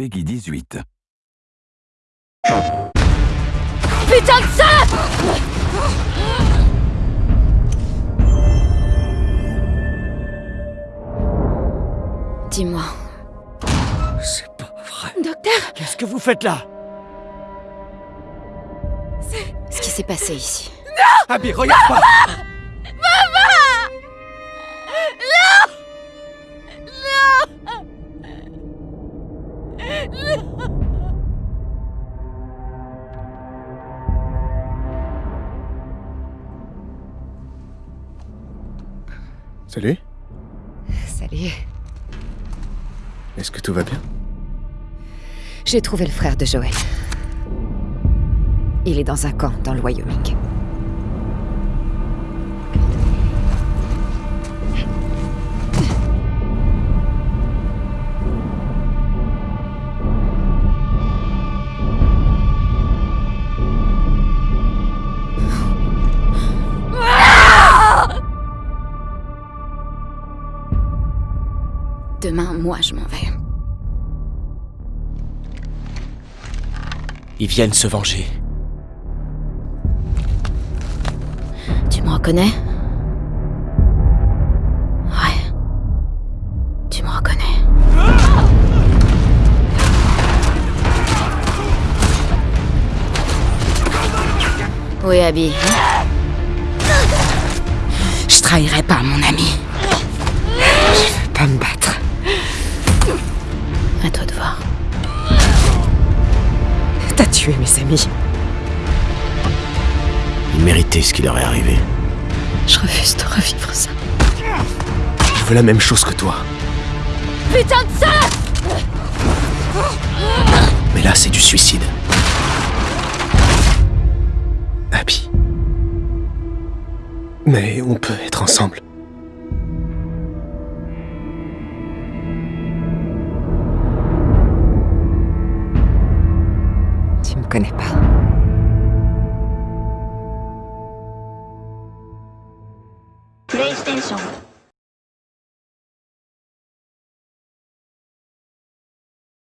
Peggy 18. Putain de ça Dis-moi. C'est pas vrai. Docteur Qu'est-ce que vous faites là? Ce qui s'est passé ici. Abby, regarde pas Salut, Salut. est-ce que tout va bien? J'ai trouvé le frère de Joël. Il est dans un camp dans le Wyoming. Demain, moi, je m'en vais. Ils viennent se venger. Tu me reconnais? Ouais. Tu me reconnais? Oui, Abby. Je trahirai pas mon ami. Je veux pas me battre. À toi de voir. T'as tué mes amis. Ils méritaient ce qui leur est arrivé. Je refuse de revivre ça. Je veux la même chose que toi. Putain de ça Mais là, c'est du suicide. Abby. Mais on peut être ensemble. connais pas. PlayStation.